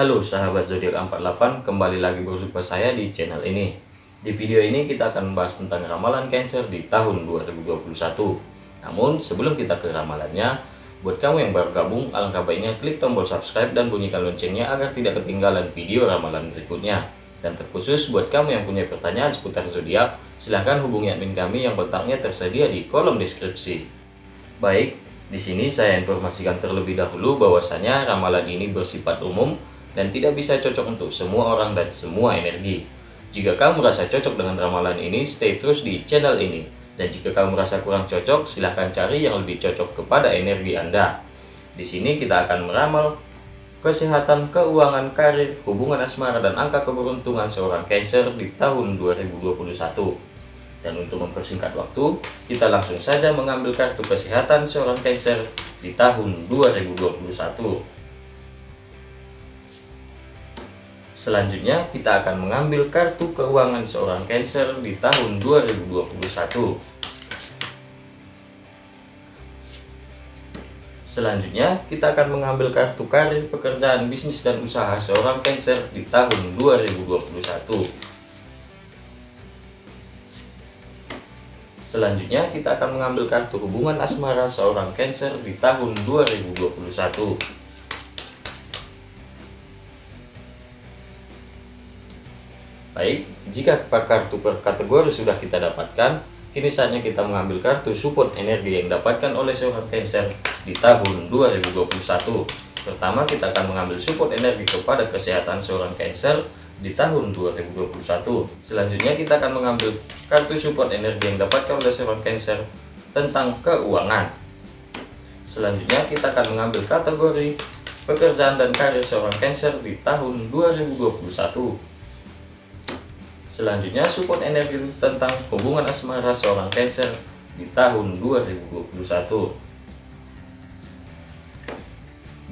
Halo sahabat zodiak 48, kembali lagi berjumpa saya di channel ini. Di video ini kita akan membahas tentang ramalan Cancer di tahun 2021. Namun sebelum kita ke ramalannya, buat kamu yang baru gabung, alangkah baiknya klik tombol subscribe dan bunyikan loncengnya agar tidak ketinggalan video ramalan berikutnya. Dan terkhusus buat kamu yang punya pertanyaan seputar zodiak, silahkan hubungi admin kami yang kontaknya tersedia di kolom deskripsi. Baik, di sini saya informasikan terlebih dahulu bahwasanya ramalan ini bersifat umum dan tidak bisa cocok untuk semua orang dan semua energi. Jika kamu merasa cocok dengan ramalan ini, stay terus di channel ini. Dan jika kamu merasa kurang cocok, silahkan cari yang lebih cocok kepada energi Anda. Di sini kita akan meramal kesehatan, keuangan, karir, hubungan asmara, dan angka keberuntungan seorang Cancer di tahun 2021. Dan untuk mempersingkat waktu, kita langsung saja mengambil kartu kesehatan seorang Cancer di tahun 2021. Selanjutnya, kita akan mengambil kartu keuangan seorang Cancer di tahun 2021. Selanjutnya, kita akan mengambil kartu karir, pekerjaan, bisnis, dan usaha seorang Cancer di tahun 2021. Selanjutnya, kita akan mengambil kartu hubungan asmara seorang Cancer di tahun 2021. Baik, jika kartu per kategori sudah kita dapatkan, kini saatnya kita mengambil kartu support energi yang dapatkan oleh seorang Cancer di tahun 2021. Pertama, kita akan mengambil support energi kepada kesehatan seorang Cancer di tahun 2021. Selanjutnya, kita akan mengambil kartu support energi yang dapatkan oleh seorang Cancer tentang keuangan. Selanjutnya, kita akan mengambil kategori pekerjaan dan karir seorang Cancer di tahun 2021. Selanjutnya, support energi tentang hubungan asmara seorang Cancer di tahun 2021.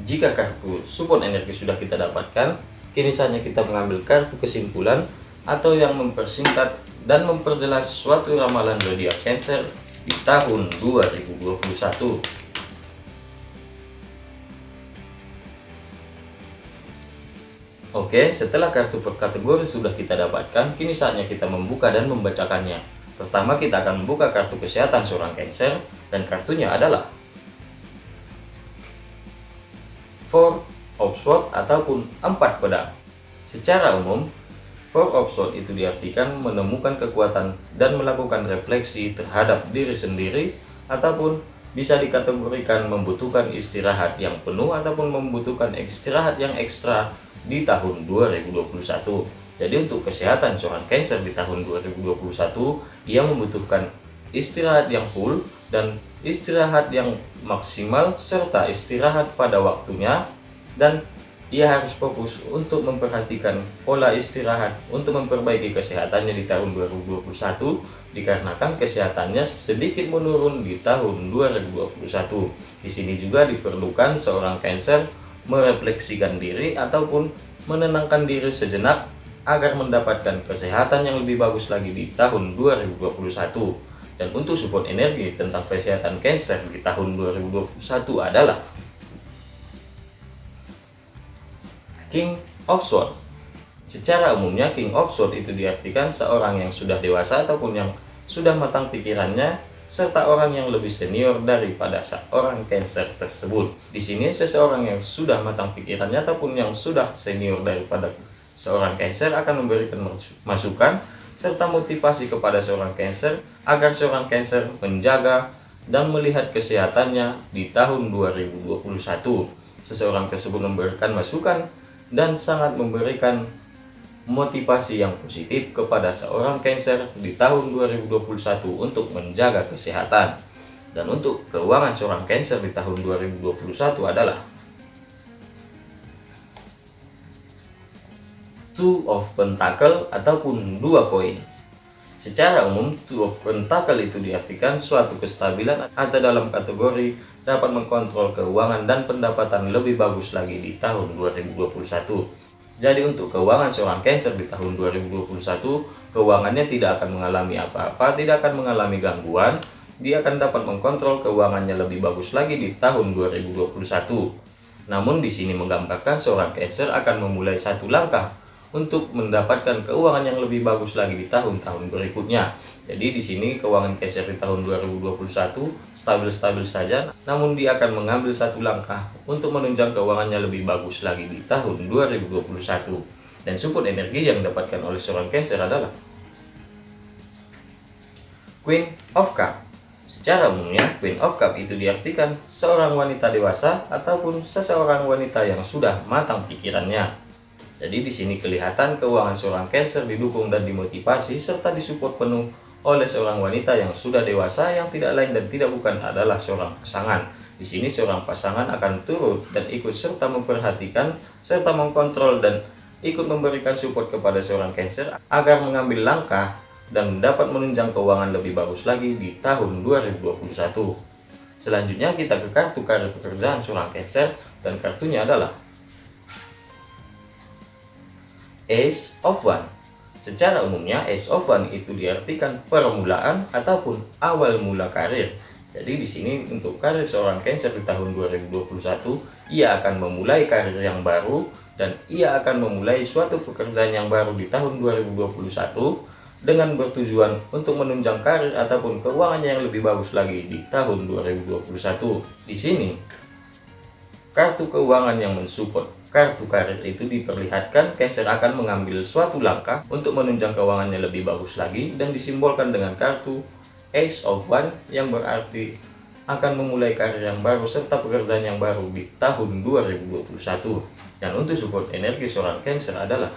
Jika kartu support energi sudah kita dapatkan, kini saatnya kita mengambil kartu kesimpulan atau yang mempersingkat dan memperjelas suatu ramalan zodiak Cancer di tahun 2021. Oke, setelah kartu per kategori sudah kita dapatkan, kini saatnya kita membuka dan membacakannya. Pertama, kita akan membuka kartu kesehatan seorang Cancer, dan kartunya adalah Four of Swords ataupun empat pedang. Secara umum, Four of Swords itu diartikan menemukan kekuatan dan melakukan refleksi terhadap diri sendiri ataupun bisa dikategorikan membutuhkan istirahat yang penuh ataupun membutuhkan istirahat yang ekstra di tahun 2021. Jadi untuk kesehatan seorang Cancer di tahun 2021, ia membutuhkan istirahat yang full dan istirahat yang maksimal serta istirahat pada waktunya dan ia harus fokus untuk memperhatikan pola istirahat untuk memperbaiki kesehatannya di tahun 2021 dikarenakan kesehatannya sedikit menurun di tahun 2021. Di sini juga diperlukan seorang Cancer merefleksikan diri ataupun menenangkan diri sejenak agar mendapatkan kesehatan yang lebih bagus lagi di tahun 2021 dan untuk support energi tentang kesehatan Cancer di tahun 2021 adalah King of Swords. Secara umumnya King of Swords itu diartikan seorang yang sudah dewasa ataupun yang sudah matang pikirannya serta orang yang lebih senior daripada seorang Cancer tersebut. Di sini seseorang yang sudah matang pikirannya ataupun yang sudah senior daripada seorang Cancer akan memberikan masukan serta motivasi kepada seorang Cancer agar seorang Cancer menjaga dan melihat kesehatannya di tahun 2021. Seseorang tersebut memberikan masukan dan sangat memberikan motivasi yang positif kepada seorang Cancer di tahun 2021 untuk menjaga kesehatan. Dan untuk keuangan seorang Cancer di tahun 2021 adalah Two of Pentacle ataupun dua koin. Secara umum, Two of Pentacle itu diartikan suatu kestabilan atau dalam kategori dapat mengkontrol keuangan dan pendapatan lebih bagus lagi di tahun 2021 jadi untuk keuangan seorang Cancer di tahun 2021, keuangannya tidak akan mengalami apa-apa, tidak akan mengalami gangguan, dia akan dapat mengkontrol keuangannya lebih bagus lagi di tahun 2021. Namun di sini menggambarkan seorang Cancer akan memulai satu langkah untuk mendapatkan keuangan yang lebih bagus lagi di tahun-tahun berikutnya. Jadi di sini keuangan Cancer di tahun 2021 stabil-stabil saja, namun dia akan mengambil satu langkah untuk menunjang keuangannya lebih bagus lagi di tahun 2021. Dan support energi yang didapatkan oleh seorang Cancer adalah Queen of Cup. Secara umumnya, Queen of Cup itu diartikan seorang wanita dewasa ataupun seseorang wanita yang sudah matang pikirannya. Jadi di sini kelihatan keuangan seorang Cancer didukung dan dimotivasi serta disupport penuh oleh seorang wanita yang sudah dewasa yang tidak lain dan tidak bukan adalah seorang pasangan. Di sini seorang pasangan akan turut dan ikut serta memperhatikan serta mengkontrol dan ikut memberikan support kepada seorang Cancer agar mengambil langkah dan dapat menunjang keuangan lebih bagus lagi di tahun 2021. Selanjutnya kita ke kartu karir pekerjaan seorang Cancer dan kartunya adalah Ace of One. Secara umumnya, Ace of One itu diartikan permulaan ataupun awal mula karir. Jadi di sini untuk karir seorang Cancer di tahun 2021, ia akan memulai karir yang baru dan ia akan memulai suatu pekerjaan yang baru di tahun 2021 dengan bertujuan untuk menunjang karir ataupun keuangannya yang lebih bagus lagi di tahun 2021. Di sini, kartu keuangan yang mensupport kartu karir itu diperlihatkan Cancer akan mengambil suatu langkah untuk menunjang keuangannya lebih bagus lagi dan disimbolkan dengan kartu Ace of One yang berarti akan memulai karir yang baru serta pekerjaan yang baru di tahun 2021 dan untuk support energi seorang Cancer adalah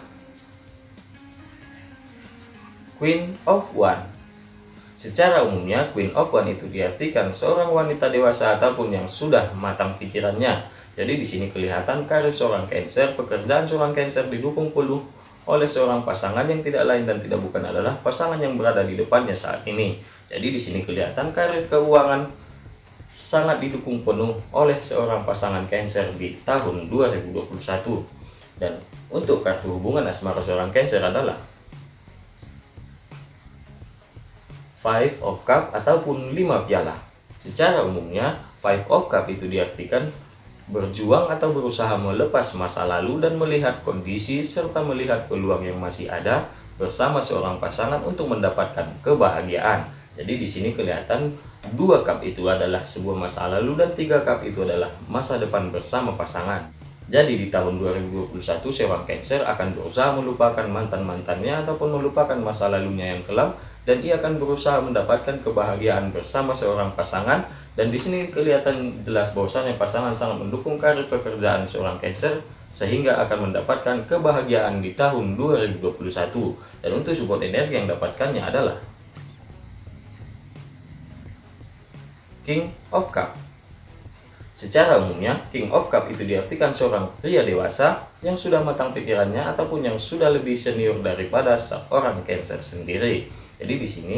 Queen of One. Secara umumnya, Queen of One itu diartikan seorang wanita dewasa ataupun yang sudah matang pikirannya jadi di sini kelihatan karir seorang Cancer, pekerjaan seorang Cancer didukung penuh oleh seorang pasangan yang tidak lain dan tidak bukan adalah pasangan yang berada di depannya saat ini. Jadi di sini kelihatan karir keuangan sangat didukung penuh oleh seorang pasangan Cancer di tahun 2021. Dan untuk kartu hubungan asmara seorang Cancer adalah Five of Cup ataupun lima piala. Secara umumnya, Five of Cup itu diartikan berjuang atau berusaha melepas masa lalu dan melihat kondisi serta melihat peluang yang masih ada bersama seorang pasangan untuk mendapatkan kebahagiaan. Jadi di sini kelihatan dua cup itu adalah sebuah masa lalu dan tiga cup itu adalah masa depan bersama pasangan. Jadi di tahun 2021 seorang Cancer akan berusaha melupakan mantan-mantannya ataupun melupakan masa lalunya yang kelam dan ia akan berusaha mendapatkan kebahagiaan bersama seorang pasangan. Dan di sini kelihatan jelas bahwasanya pasangan sangat mendukung karir pekerjaan seorang Cancer sehingga akan mendapatkan kebahagiaan di tahun 2021 dan untuk support energi yang dapatkannya adalah King of Cup. Secara umumnya, King of Cup itu diartikan seorang pria dewasa yang sudah matang pikirannya ataupun yang sudah lebih senior daripada seorang Cancer sendiri. Jadi di sini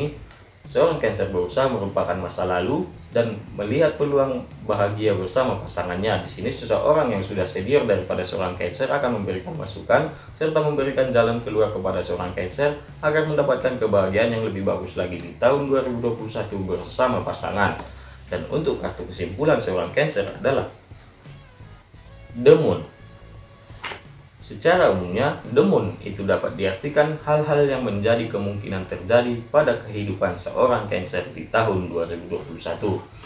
seorang Cancer berusaha merupakan masa lalu dan melihat peluang bahagia bersama pasangannya. Di sini seseorang yang sudah senior daripada seorang Cancer akan memberikan masukan serta memberikan jalan keluar kepada seorang Cancer agar mendapatkan kebahagiaan yang lebih bagus lagi di tahun 2021 bersama pasangan. Dan untuk kartu kesimpulan seorang Cancer adalah The Moon. Secara umumnya, Moon itu dapat diartikan hal-hal yang menjadi kemungkinan terjadi pada kehidupan seorang Cancer di tahun 2021.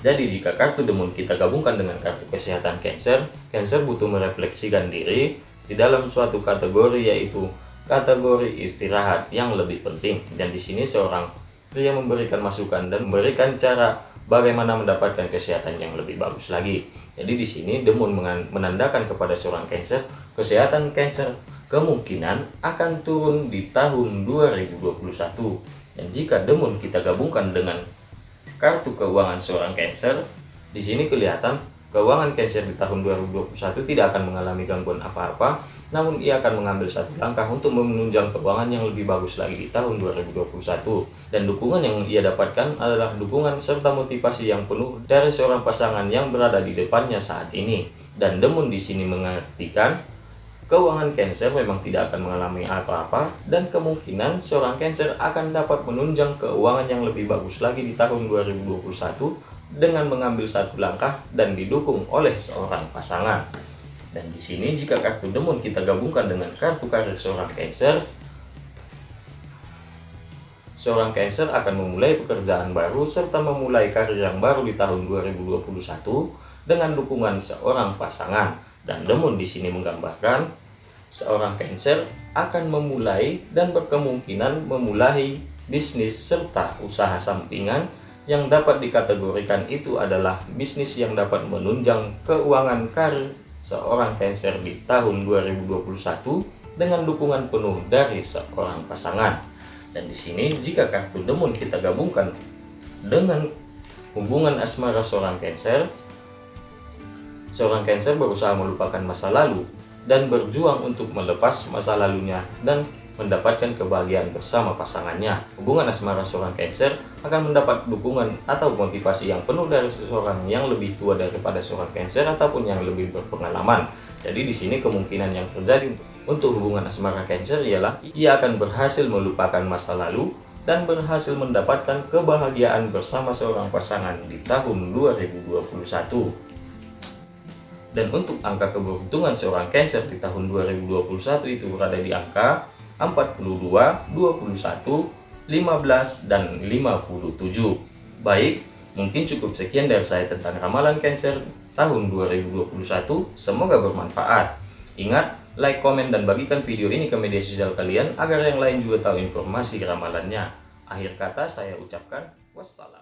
Jadi jika kartu Moon kita gabungkan dengan kartu kesehatan Cancer, Cancer butuh merefleksikan diri di dalam suatu kategori yaitu kategori istirahat yang lebih penting. Dan di sini seorang pria memberikan masukan dan memberikan cara bagaimana mendapatkan kesehatan yang lebih bagus lagi. Jadi di sini Demun menandakan kepada seorang Cancer, kesehatan Cancer kemungkinan akan turun di tahun 2021. Dan jika Demun kita gabungkan dengan kartu keuangan seorang Cancer, di sini kelihatan Keuangan Cancer di tahun 2021 tidak akan mengalami gangguan apa-apa, namun ia akan mengambil satu langkah untuk menunjang keuangan yang lebih bagus lagi di tahun 2021. Dan dukungan yang ia dapatkan adalah dukungan serta motivasi yang penuh dari seorang pasangan yang berada di depannya saat ini. Dan Demun di sini mengartikan keuangan Cancer memang tidak akan mengalami apa-apa dan kemungkinan seorang Cancer akan dapat menunjang keuangan yang lebih bagus lagi di tahun 2021 dengan mengambil satu langkah dan didukung oleh seorang pasangan. Dan di sini jika kartu demon kita gabungkan dengan kartu karir seorang Cancer, seorang Cancer akan memulai pekerjaan baru serta memulai karir yang baru di tahun 2021 dengan dukungan seorang pasangan. Dan demon di sini menggambarkan seorang Cancer akan memulai dan berkemungkinan memulai bisnis serta usaha sampingan yang dapat dikategorikan itu adalah bisnis yang dapat menunjang keuangan karir seorang Cancer di tahun 2021 dengan dukungan penuh dari seorang pasangan. Dan di sini jika kartu demon kita gabungkan dengan hubungan asmara seorang Cancer, seorang Cancer berusaha melupakan masa lalu dan berjuang untuk melepas masa lalunya dan mendapatkan kebahagiaan bersama pasangannya. Hubungan asmara seorang Cancer akan mendapat dukungan atau motivasi yang penuh dari seseorang yang lebih tua daripada seorang Cancer ataupun yang lebih berpengalaman. Jadi di sini kemungkinan yang terjadi untuk hubungan asmara Cancer ialah ia akan berhasil melupakan masa lalu dan berhasil mendapatkan kebahagiaan bersama seorang pasangan di tahun 2021. Dan untuk angka keberuntungan seorang Cancer di tahun 2021 itu berada di angka 42, 21, 15, dan 57. Baik, mungkin cukup sekian dari saya tentang ramalan Cancer tahun 2021. Semoga bermanfaat. Ingat, like, komen, dan bagikan video ini ke media sosial kalian agar yang lain juga tahu informasi ramalannya. Akhir kata saya ucapkan wassalam.